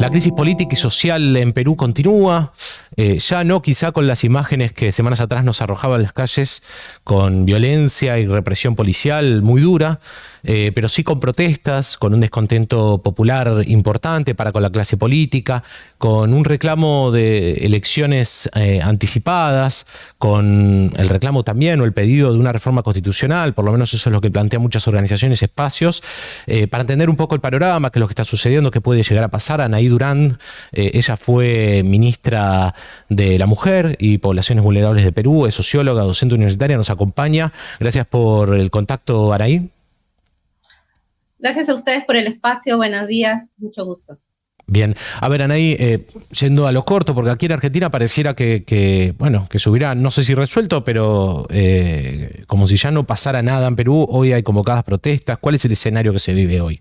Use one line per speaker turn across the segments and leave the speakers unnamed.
La crisis política y social en Perú continúa, eh, ya no quizá con las imágenes que semanas atrás nos arrojaban las calles con violencia y represión policial muy dura, eh, pero sí con protestas, con un descontento popular importante para con la clase política, con un reclamo de elecciones eh, anticipadas, con el reclamo también o el pedido de una reforma constitucional, por lo menos eso es lo que plantean muchas organizaciones, espacios, para entender un poco el panorama, qué es lo que está sucediendo, qué puede llegar a pasar. Anaí Durán, ella fue ministra de la Mujer y Poblaciones Vulnerables de Perú, es socióloga, docente universitaria, nos acompaña. Gracias por el contacto, Araí.
Gracias a ustedes por el espacio, buenos días, mucho gusto.
Bien, a ver, Anaí, eh, yendo a lo corto, porque aquí en Argentina pareciera que, bueno, que se hubiera, no sé si resuelto, pero eh, como si ya no pasara nada en Perú, hoy hay convocadas protestas. ¿Cuál es el escenario que se vive hoy?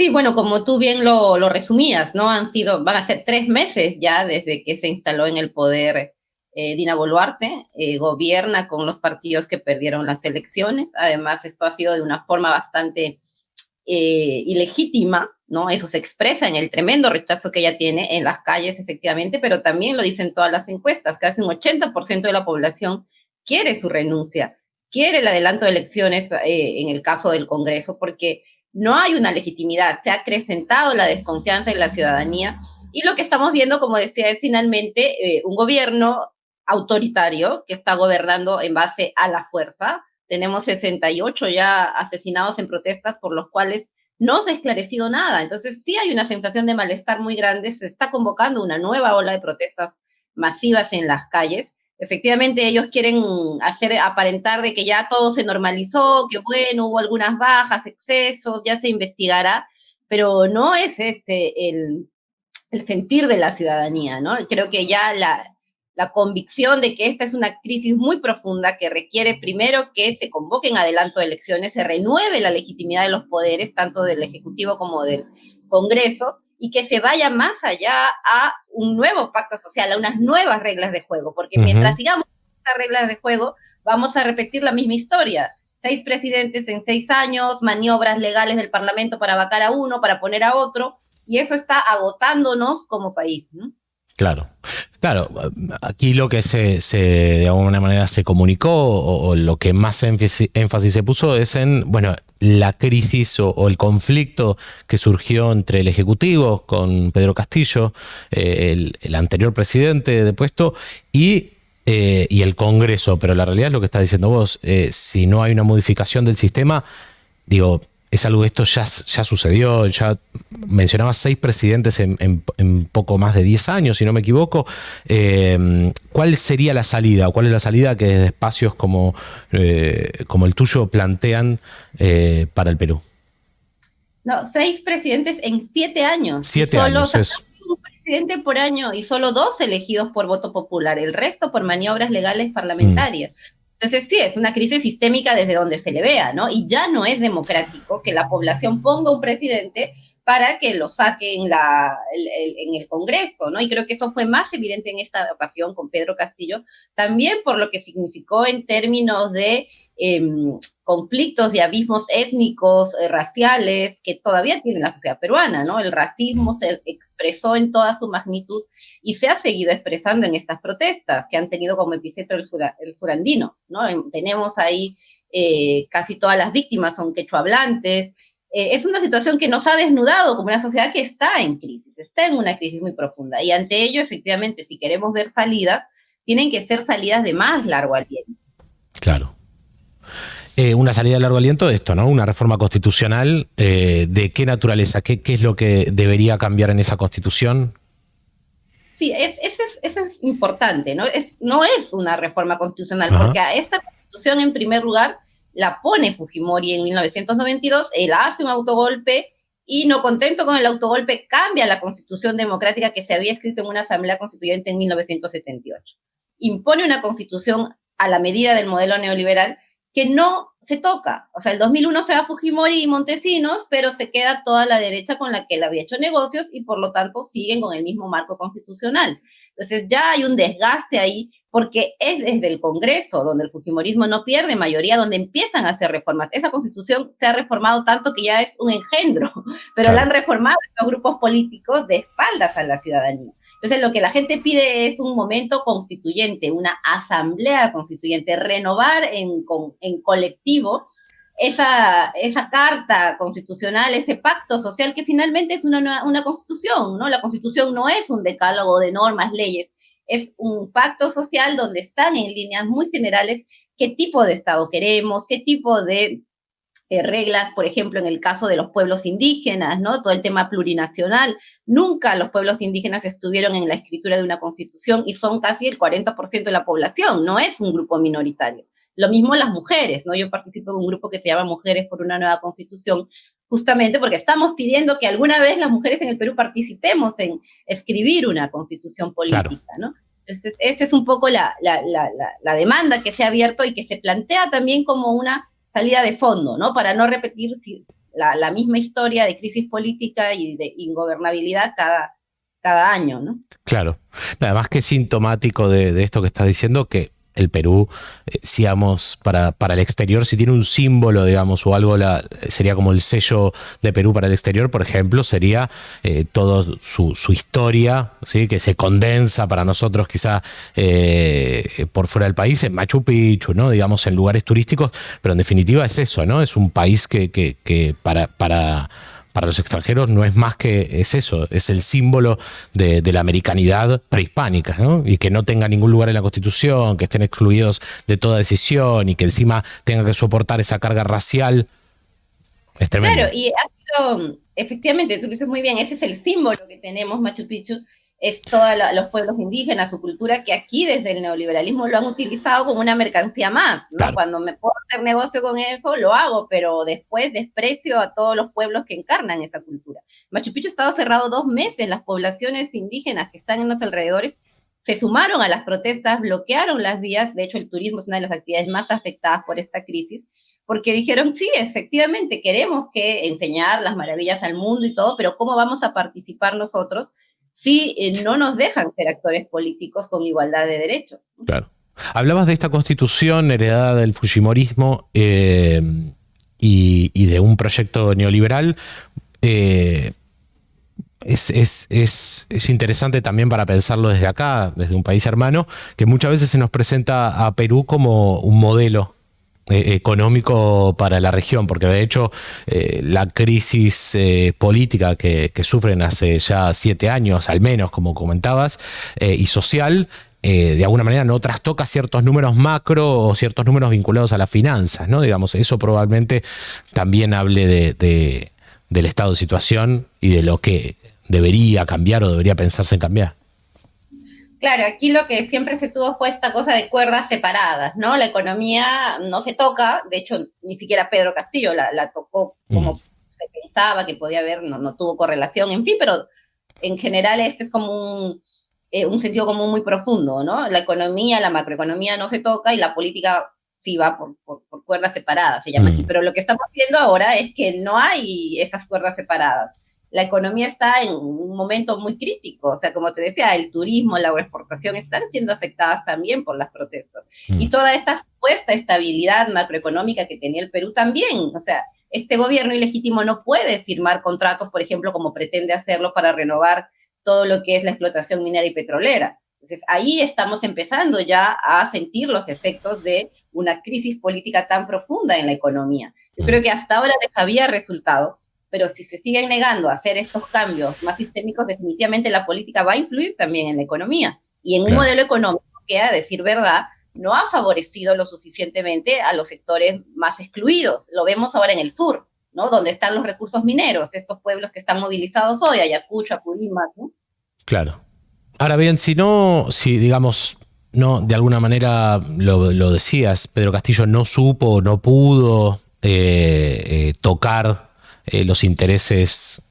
Sí, bueno, como tú bien lo, resumías, ¿no? Han sido, van a ser tres meses ya desde que se instaló en el poder eh, Dina Boluarte, eh, gobierna con los partidos que perdieron las elecciones. Además, esto ha sido de una forma bastante eh, ilegítima, ¿no? Eso se expresa en el tremendo rechazo que ella tiene en las calles, efectivamente, pero también lo dicen todas las encuestas, casi un 80% de la población quiere su renuncia, quiere el adelanto de elecciones en el caso del Congreso, porque no hay una legitimidad, se ha acrecentado la desconfianza en la ciudadanía y lo que estamos viendo, como decía, es finalmente eh, un gobierno autoritario que está gobernando en base a la fuerza. Tenemos 68 ya asesinados en protestas por los cuales no se ha esclarecido nada. Entonces sí hay una sensación de malestar muy grande, se está convocando una nueva ola de protestas masivas en las calles efectivamente ellos quieren hacer aparentar de que ya todo se normalizó, que bueno, hubo algunas bajas, excesos, ya se investigará, pero no es ese el, sentir de la ciudadanía, ¿no? Creo que ya la, la convicción de que esta es una crisis muy profunda que requiere primero que se convoquen adelanto de elecciones, se renueve la legitimidad de los poderes, tanto del Ejecutivo como del Congreso, y que se vaya más allá a un nuevo pacto social, a unas nuevas reglas de juego, porque mientras sigamos estas reglas de juego, vamos a repetir la misma historia. Seis presidentes en seis años, maniobras legales del Parlamento para vacar a uno, para poner a otro, y eso está agotándonos como país. ¿no?
Claro, claro. Aquí lo que se, de alguna manera se comunicó o, lo que más énfasis se puso es en, bueno, la crisis o, el conflicto que surgió entre el Ejecutivo con Pedro Castillo, eh, el, anterior presidente de puesto, y, eh, y, el Congreso. Pero la realidad es lo que está diciendo vos. Eh, si no hay una modificación del sistema, digo, es algo, esto ya, ya sucedió, ya mencionaba seis presidentes en, poco más de 10 años, si no me equivoco. Em, ¿Cuál sería la salida? ¿Cuál es la salida que desde espacios como, eh, como el tuyo plantean eh, para el Perú?
No, seis presidentes en siete años.
Siete años.
Un presidente por año y solo dos elegidos por voto popular, el resto por maniobras legales parlamentarias. Mm. Entonces, sí, es una crisis sistémica desde donde se le vea, ¿no? Y ya no es democrático que la población ponga un presidente para que lo saque en, la, en el Congreso, ¿no? Y creo que eso fue más evidente en esta ocasión con Pedro Castillo, también por lo que significó en términos de Em, conflictos y abismos étnicos, eh, raciales que todavía tiene la sociedad peruana, ¿no? El racismo se expresó en toda su magnitud y se ha seguido expresando en estas protestas que han tenido como epicentro el, surandino, ¿no? Em, tenemos ahí eh, casi todas las víctimas son quechohablantes. Eh, es una situación que nos ha desnudado como una sociedad que está en crisis, está en una crisis muy profunda. Y ante ello, efectivamente, si queremos ver salidas, tienen que ser salidas de más largo aliento.
Claro. Eh, una salida de largo aliento de esto, ¿no? Una reforma constitucional. Eh, ¿De qué naturaleza? ¿Qué, es lo que debería cambiar en esa constitución?
Sí, es, eso, es, importante, ¿no? Es, no es una reforma constitucional, porque a esta constitución, en primer lugar, la pone Fujimori en 1992, él hace un autogolpe y no contento con el autogolpe, cambia la constitución democrática que se había escrito en una asamblea constituyente en 1978. Impone una constitución a la medida del modelo neoliberal que no se toca. O sea, el 2001 se va Fujimori y Montesinos, pero se queda toda la derecha con la que él había hecho negocios y por lo tanto siguen con el mismo marco constitucional. Entonces ya hay un desgaste ahí porque es desde el Congreso donde el Fujimorismo no pierde mayoría, donde empiezan a hacer reformas. Esa constitución se ha reformado tanto que ya es un engendro, pero la han reformado estos grupos políticos de espaldas a la ciudadanía. Entonces lo que la gente pide es un momento constituyente, una asamblea constituyente, renovar en, en colectivo esa, esa carta constitucional, ese pacto social que finalmente es una, una constitución, ¿no? La constitución no es un decálogo de normas, leyes, es un pacto social donde están en líneas muy generales qué tipo de Estado queremos, qué tipo de eh, reglas, por ejemplo, en el caso de los pueblos indígenas, ¿no? Todo el tema plurinacional. Nunca los pueblos indígenas estuvieron en la escritura de una constitución y son casi el 40% de la población, no es un grupo minoritario. Lo mismo las mujeres, ¿no? Yo participo en un grupo que se llama Mujeres por una Nueva Constitución, justamente porque estamos pidiendo que alguna vez las mujeres en el Perú participemos en escribir una constitución política, ¿no? Entonces, esa es un poco la, la, la, la, demanda que se ha abierto y que se plantea también como una salida de fondo, ¿no? Para no repetir la, misma historia de crisis política y de ingobernabilidad cada, cada año, ¿no?
Claro. Nada más que sintomático de, de esto que estás diciendo, que el Perú, eh, para, para, el exterior, si tiene un símbolo, digamos, o algo, la, sería como el sello de Perú para el exterior, por ejemplo, sería eh, toda su, historia, ¿sí? que se condensa para nosotros quizá eh, por fuera del país, en Machu Picchu, ¿no? digamos, en lugares turísticos, pero en definitiva es eso, ¿no? Es un país que, que, que para... para para los extranjeros no es más que es eso, es el símbolo de, la americanidad prehispánica, ¿no? Y que no tenga ningún lugar en la Constitución, que estén excluidos de toda decisión y que encima tenga que soportar esa carga racial. Es.
Claro, y ha sido, efectivamente, tú dices muy bien, ese es el símbolo que tenemos Machu Picchu, es todos los pueblos indígenas, su cultura, que aquí desde el neoliberalismo lo han utilizado como una mercancía más. Cuando me puedo hacer negocio con eso, lo hago, pero después desprecio a todos los pueblos que encarnan esa cultura. Machu Picchu estaba cerrado dos meses, las poblaciones indígenas que están en los alrededores se sumaron a las protestas, bloquearon las vías, de hecho el turismo es una de las actividades más afectadas por esta crisis, porque dijeron, sí, efectivamente, queremos que enseñar las maravillas al mundo y todo, pero ¿cómo vamos a participar nosotros? Si eh, no nos dejan ser actores políticos con igualdad de derechos.
Claro. Hablabas de esta constitución heredada del Fujimorismo eh, y, de un proyecto neoliberal. Eh, es, es, interesante también para pensarlo desde acá, desde un país hermano, que muchas veces se nos presenta a Perú como un modelo eh, económico para la región, porque de hecho eh, la crisis eh, política que, sufren hace ya siete años, al menos, como comentabas, y social, de alguna manera no trastoca ciertos números macro o ciertos números vinculados a las finanzas, ¿no? Digamos, eso probablemente también hable de, del estado de situación y de lo que debería cambiar o debería pensarse en cambiar.
Claro, aquí lo que siempre se tuvo fue esta cosa de cuerdas separadas, ¿no? La economía no se toca, de hecho, ni siquiera Pedro Castillo la, tocó como se pensaba que podía haber, no, no tuvo correlación, en fin, pero en general este es como un, eh, un sentido común muy profundo, ¿no? La economía, la macroeconomía no se toca y la política sí va por, por, cuerdas separadas, se llama aquí. Pero lo que estamos viendo ahora es que no hay esas cuerdas separadas la economía está en un momento muy crítico. O sea, como te decía, el turismo, la exportación están siendo afectadas también por las protestas. Mm. Y toda esta supuesta estabilidad macroeconómica que tenía el Perú también. O sea, este gobierno ilegítimo no puede firmar contratos, por ejemplo, como pretende hacerlo para renovar todo lo que es la explotación minera y petrolera. Entonces, ahí estamos empezando ya a sentir los efectos de una crisis política tan profunda en la economía. Yo mm. creo que hasta ahora les había resultado pero si se siguen negando a hacer estos cambios más sistémicos, definitivamente la política va a influir también en la economía y en un modelo económico que, a decir verdad, no ha favorecido lo suficientemente a los sectores más excluidos. Lo vemos ahora en el sur, ¿no? Donde están los recursos mineros, estos pueblos que están movilizados hoy, Ayacucho, Apurímac, ¿no?
Claro. Ahora bien, si no, si digamos, no, de alguna manera lo, decías, Pedro Castillo no supo, no pudo eh, eh, tocar eh, los intereses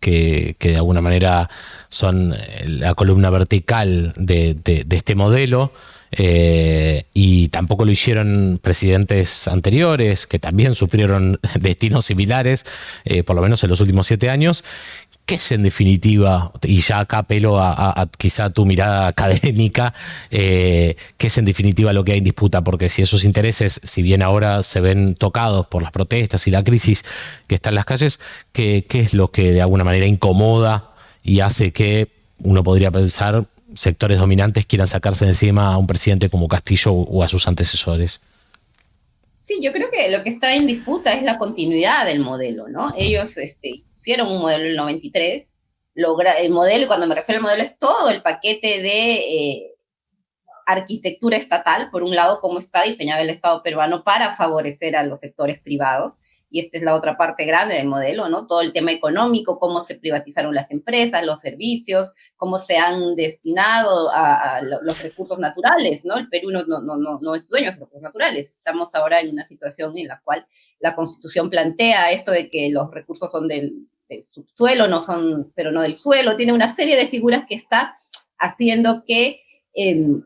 que, de alguna manera son eh, la columna vertical de, este modelo. eh, y tampoco lo hicieron presidentes anteriores que también sufrieron destinos similares, por lo menos en los últimos siete años. ¿Qué es en definitiva, y ya acá apelo a, quizá tu mirada académica, eh, qué es en definitiva lo que hay en disputa? Porque si esos intereses, si bien ahora se ven tocados por las protestas y la crisis que está en las calles, ¿qué, es lo que de alguna manera incomoda y hace que uno podría pensar sectores dominantes quieran sacarse encima a un presidente como Castillo o a sus antecesores?
Sí, yo creo que lo que está en disputa es la continuidad del modelo, ¿no? Ellos este, hicieron un modelo en el 93, logra, el modelo, y cuando me refiero al modelo, es todo el paquete de eh, arquitectura estatal, por un lado, cómo está diseñado el Estado peruano para favorecer a los sectores privados, y esta es la otra parte grande del modelo, ¿no? Todo el tema económico, cómo se privatizaron las empresas, los servicios, cómo se han destinado a, los recursos naturales, ¿no? El Perú no, es dueño de los recursos naturales. Estamos ahora en una situación en la cual la Constitución plantea esto de que los recursos son del, subsuelo, no son, pero no del suelo. Tiene una serie de figuras que está haciendo que em,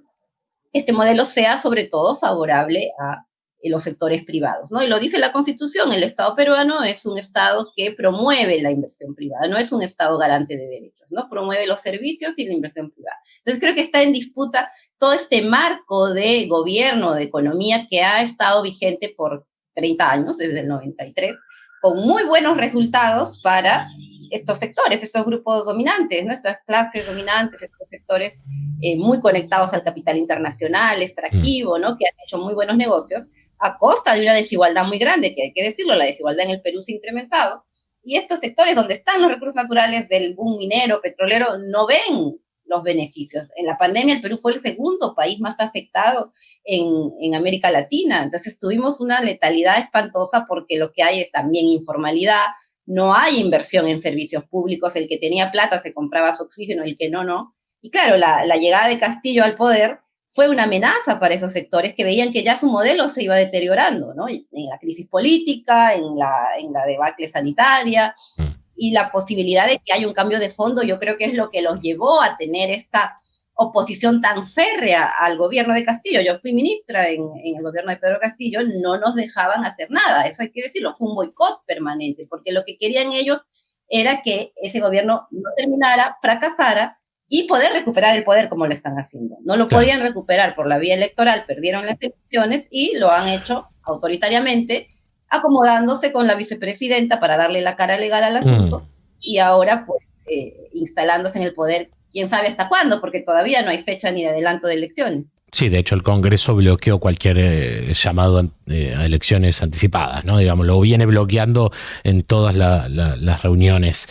este modelo sea sobre todo favorable a los sectores privados, ¿no? Y lo dice la Constitución, el Estado peruano es un Estado que promueve la inversión privada, no es un Estado garante de derechos, ¿no? Promueve los servicios y la inversión privada. Entonces creo que está en disputa todo este marco de gobierno, de economía que ha estado vigente por 30 años, desde el 93, con muy buenos resultados para estos sectores, estos grupos dominantes, nuestras clases dominantes, estos sectores eh, muy conectados al capital internacional, extractivo, ¿no? Que han hecho muy buenos negocios, a costa de una desigualdad muy grande, que hay que decirlo, la desigualdad en el Perú se ha incrementado, y estos sectores donde están los recursos naturales del boom minero, petrolero, no ven los beneficios. En la pandemia el Perú fue el segundo país más afectado en, en, América Latina, entonces tuvimos una letalidad espantosa porque lo que hay es también informalidad, no hay inversión en servicios públicos, el que tenía plata se compraba su oxígeno, el que no, no. Y claro, la, la llegada de Castillo al poder fue una amenaza para esos sectores que veían que ya su modelo se iba deteriorando, ¿no? En la crisis política, en la, en la debacle sanitaria mm. y la posibilidad de que haya un cambio de fondo, yo creo que es lo que los llevó a tener esta oposición tan férrea al gobierno de Castillo. Yo fui ministra en, en, el gobierno de Pedro Castillo, no nos dejaban hacer nada, eso hay que decirlo, fue un boicot permanente, porque lo que querían ellos era que ese gobierno no terminara, fracasara y poder recuperar el poder como lo están haciendo. No lo podían recuperar por la vía electoral, perdieron las elecciones y lo han hecho autoritariamente, acomodándose con la vicepresidenta para darle la cara legal al asunto mm. y ahora pues eh, instalándose en el poder, quién sabe hasta cuándo, porque todavía no hay fecha ni de adelanto de elecciones.
Sí, de hecho el Congreso bloqueó cualquier eh, llamado eh, a elecciones anticipadas, ¿no? Digamos, lo viene bloqueando en todas las reuniones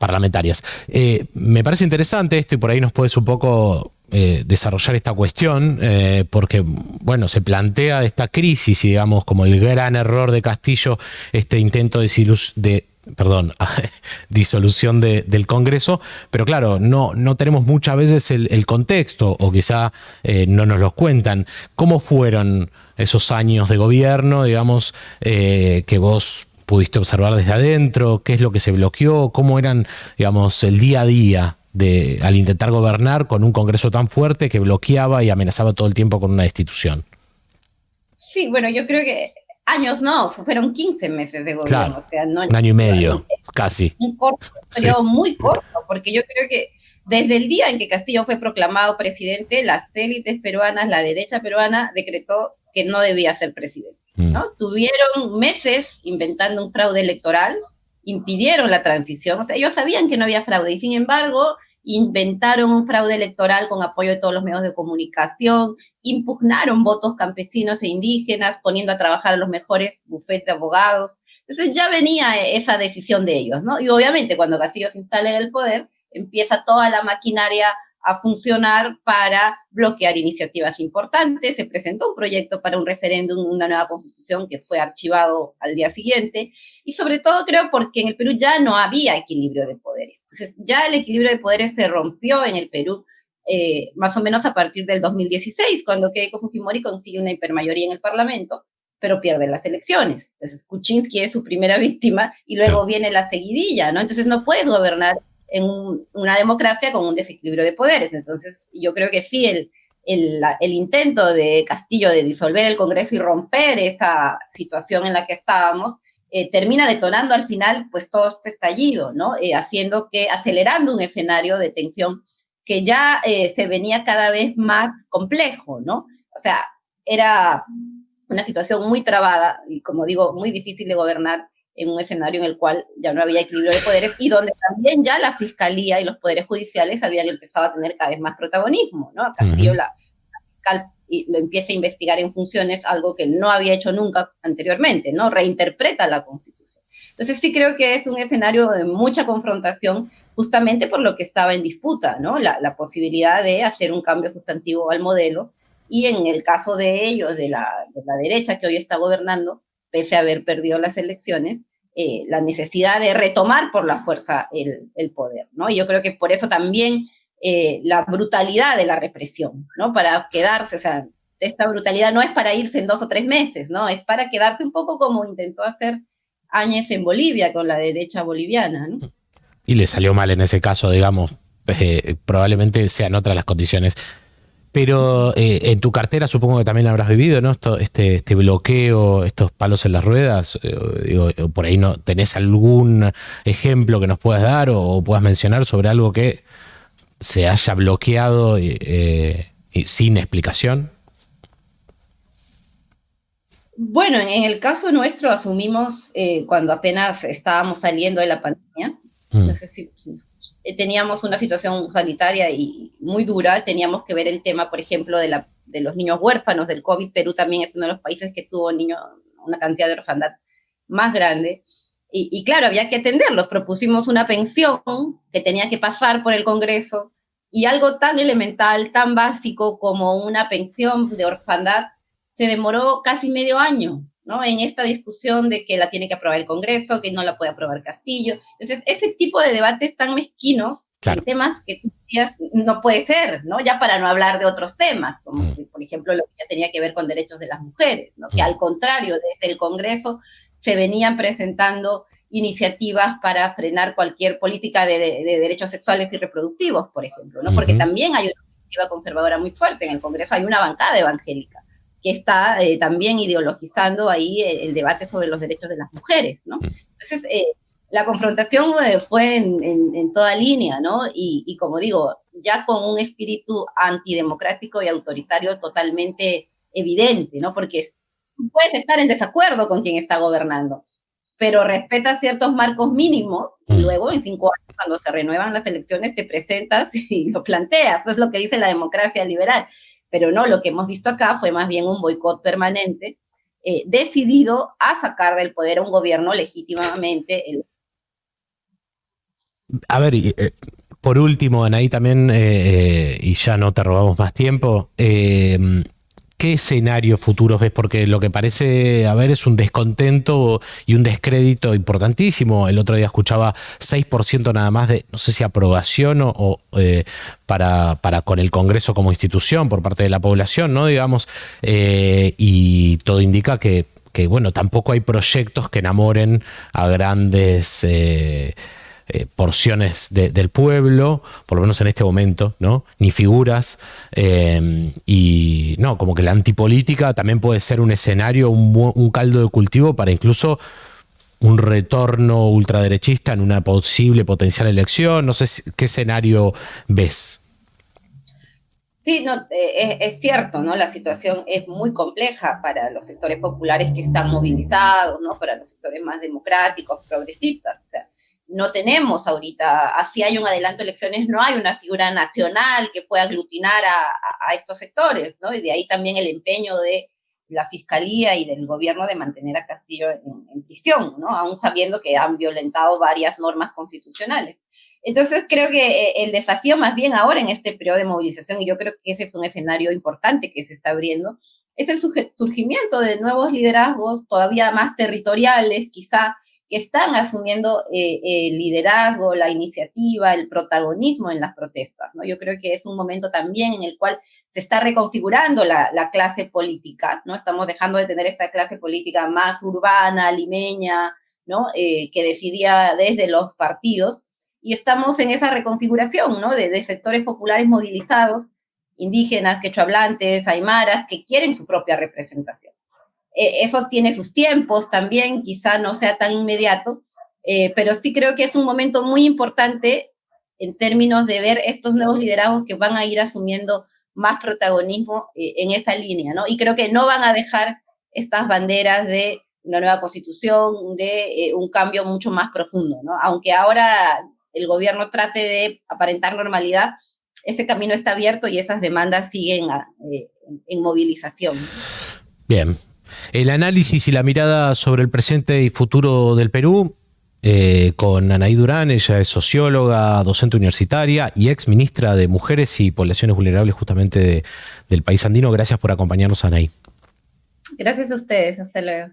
parlamentarias. Eh, me parece interesante esto y por ahí nos puedes un poco eh, desarrollar esta cuestión, eh, porque, bueno, se plantea esta crisis y, digamos, como el gran error de Castillo, este intento de, de perdón, disolución del Congreso, pero claro, no, no tenemos muchas veces el, contexto o quizá no nos lo cuentan. ¿Cómo fueron esos años de gobierno, digamos, que vos pudiste observar desde adentro? ¿Qué es lo que se bloqueó? ¿Cómo eran, digamos, el día a día de, al intentar gobernar con un Congreso tan fuerte que bloqueaba y amenazaba todo el tiempo con una destitución?
Sí, bueno, yo creo que años no, fueron 15 meses de gobierno. o sea, no,
un año y medio, casi.
Un corto, pero muy corto, porque yo creo que desde el día en que Castillo fue proclamado presidente, las élites peruanas, la derecha peruana, decretó que no debía ser presidente. Mm. ¿no? Tuvieron meses inventando un fraude electoral, impidieron la transición, o sea, ellos sabían que no había fraude y sin embargo inventaron un fraude electoral con apoyo de todos los medios de comunicación, impugnaron votos campesinos e indígenas, poniendo a trabajar a los mejores bufetes de abogados. Entonces ya venía esa decisión de ellos, ¿no? Y obviamente cuando Castillo se instala en el poder, empieza toda la maquinaria a funcionar para bloquear iniciativas importantes. Se presentó un proyecto para un referéndum, una nueva constitución que fue archivado al día siguiente. Y sobre todo creo porque en el Perú ya no había equilibrio de poderes. Entonces ya el equilibrio de poderes se rompió en el Perú eh, más o menos a partir del 2016, cuando Keiko Fujimori consigue una hipermayoría en el Parlamento pero pierde las elecciones. Entonces, Kuczynski es su primera víctima y luego viene la seguidilla, ¿no? Entonces, no puedes gobernar en una democracia con un desequilibrio de poderes. Entonces, yo creo que sí, el, el, intento de Castillo de disolver el Congreso y romper esa situación en la que estábamos, eh, termina detonando al final pues todo este estallido, ¿no? Eh, haciendo que, acelerando un escenario de tensión que ya eh, se venía cada vez más complejo, ¿no? O sea, era una situación muy trabada y, como digo, muy difícil de gobernar en un escenario en el cual ya no había equilibrio de poderes y donde también ya la fiscalía y los poderes judiciales habían empezado a tener cada vez más protagonismo, ¿no? Castillo, la, fiscal, lo empieza a investigar en funciones, algo que no había hecho nunca anteriormente, ¿no? Reinterpreta la Constitución. Entonces sí creo que es un escenario de mucha confrontación justamente por lo que estaba en disputa, ¿no? La, la posibilidad de hacer un cambio sustantivo al modelo y en el caso de ellos, de la, de la derecha que hoy está gobernando, pese a haber perdido las elecciones, eh, la necesidad de retomar por la fuerza el, poder, ¿no? Y yo creo que por eso también eh, la brutalidad de la represión, ¿no? Para quedarse, o sea, esta brutalidad no es para irse en dos o tres meses, ¿no? Es para quedarse un poco como intentó hacer Áñez en Bolivia con la derecha boliviana, ¿no?
Y le salió mal en ese caso, digamos, eh, probablemente sean otras las condiciones. Pero eh, en tu cartera supongo que también habrás vivido, ¿no? Este, este bloqueo, estos palos en las ruedas. Eh, eh, por ahí no tenés algún ejemplo que nos puedas dar o, puedas mencionar sobre algo que se haya bloqueado sin explicación.
Bueno, en el caso nuestro asumimos cuando apenas estábamos saliendo de la pandemia. Mm. No sé si eh, teníamos una situación sanitaria y muy dura, teníamos que ver el tema, por ejemplo, de, los niños huérfanos del COVID. Perú también es uno de los países que tuvo niños, una cantidad de orfandad más grande. Y, y, claro, había que atenderlos. Propusimos una pensión que tenía que pasar por el Congreso y algo tan elemental, tan básico como una pensión de orfandad se demoró casi medio año en esta discusión de que la tiene que aprobar el Congreso, que no la puede aprobar Castillo. Entonces, ese tipo de debates tan mezquinos en temas que tú decías no puede ser, ¿no? Ya para no hablar de otros temas, como mm. por ejemplo lo que ya tenía que ver con derechos de las mujeres, ¿no? Que mm. al contrario, desde el Congreso se venían presentando iniciativas para frenar cualquier política de, derechos sexuales y reproductivos, por ejemplo, ¿no? Porque también hay una iniciativa conservadora muy fuerte en el Congreso, hay una bancada evangélica que está eh, también ideologizando ahí el, debate sobre los derechos de las mujeres, ¿no? Mm. Entonces, eh, la confrontación eh, fue en, toda línea, ¿no? Y, como digo, ya con un espíritu antidemocrático y autoritario totalmente evidente, ¿no? Porque puedes estar en desacuerdo con quien está gobernando, pero respeta ciertos marcos mínimos y mm. luego en cinco años, cuando se renuevan las elecciones, te presentas y lo planteas, pues lo que dice la democracia liberal. Pero no, lo que hemos visto acá fue más bien un boicot permanente eh, decidido a sacar del poder a un gobierno legítimamente.
A ver, eh, por último, Anaí, también, eh, y ya no te robamos más tiempo, ¿Qué escenarios futuros ves? Porque lo que parece haber es un descontento y un descrédito importantísimo. El otro día escuchaba 6% nada más de, no sé si aprobación o, eh, para, para, con el Congreso como institución por parte de la población, ¿no? Digamos, eh, y todo indica que, que, bueno, tampoco hay proyectos que enamoren a grandes... Eh, eh, porciones del pueblo, por lo menos en este momento, ¿no? Ni figuras. Eh, y no, como que la antipolítica también puede ser un escenario, un, caldo de cultivo para incluso un retorno ultraderechista en una posible potencial elección. No sé qué escenario ves.
Sí, no, eh, es, cierto, ¿no? La situación es muy compleja para los sectores populares que están movilizados, ¿no? Para los sectores más democráticos, progresistas. O sea, no tenemos ahorita, así hay un adelanto de elecciones, no hay una figura nacional que pueda aglutinar a, estos sectores, ¿no? Y de ahí también el empeño de la fiscalía y del gobierno de mantener a Castillo en, prisión, ¿no? Aún sabiendo que han violentado varias normas constitucionales. Entonces creo que eh, el desafío más bien ahora en este periodo de movilización, y yo creo que ese es un escenario importante que se está abriendo, es el surgimiento de nuevos liderazgos todavía más territoriales, quizá, que están asumiendo eh, el liderazgo, la iniciativa, el protagonismo en las protestas. ¿no? Yo creo que es un momento también en el cual se está reconfigurando la, clase política, ¿no? Estamos dejando de tener esta clase política más urbana, limeña, ¿no? Eh, que decidía desde los partidos, y estamos en esa reconfiguración, ¿no? De, de sectores populares movilizados indígenas, quechohablantes, aymaras, que quieren su propia representación. Eh, eso tiene sus tiempos también, quizá no sea tan inmediato, eh, pero sí creo que es un momento muy importante en términos de ver estos nuevos liderazgos que van a ir asumiendo más protagonismo eh, en esa línea, ¿no? Y creo que no van a dejar estas banderas de una nueva constitución, de un cambio mucho más profundo, ¿no? Aunque ahora el gobierno trate de aparentar normalidad, ese camino está abierto y esas demandas siguen en movilización.
Bien, el análisis y la mirada sobre el presente y futuro del Perú eh, con Anaí Durán, ella es socióloga, docente universitaria y ex ministra de Mujeres y Poblaciones Vulnerables justamente del país andino. Gracias por acompañarnos, Anaí.
Gracias a ustedes, hasta luego.